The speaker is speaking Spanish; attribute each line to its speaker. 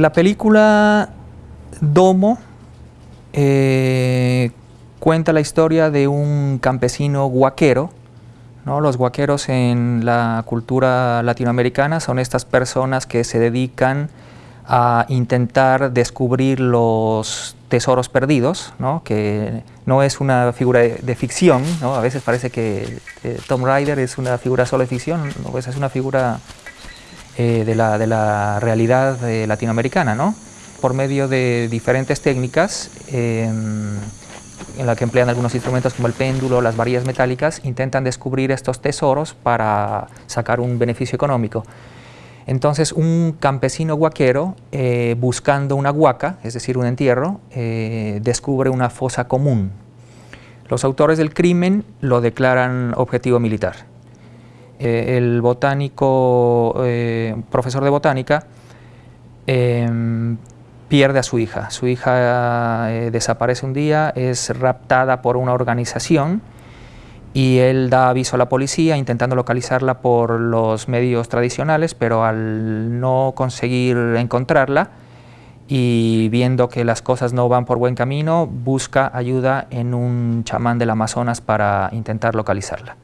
Speaker 1: La película Domo eh, cuenta la historia de un campesino guaquero. Los guaqueros en la cultura latinoamericana son estas personas que se dedican a intentar descubrir los tesoros perdidos, ¿no? que no es una figura de, ficción, ¿no? a veces parece que eh, Tom Rider es una figura solo de ficción, ¿no? es una figura eh, de, la, realidad eh, latinoamericana, ¿no? por medio de diferentes técnicas em, en la que emplean algunos instrumentos como el péndulo, las varillas metálicas, intentan descubrir estos tesoros para sacar un beneficio económico. Entonces un campesino guaquero, eh, buscando una huaca, es decir, un entierro, descubre una fosa común. Los autores del crimen lo declaran objetivo militar. Eh, el botánico, eh, profesor de botánica, em, pierde a su hija. Su hija eh, desaparece un día, es raptada por una organización y él da aviso a la policía intentando localizarla por los medios tradicionales, pero al no conseguir encontrarla y viendo que las cosas no van por buen camino, busca ayuda en un chamán del Amazonas para intentar localizarla.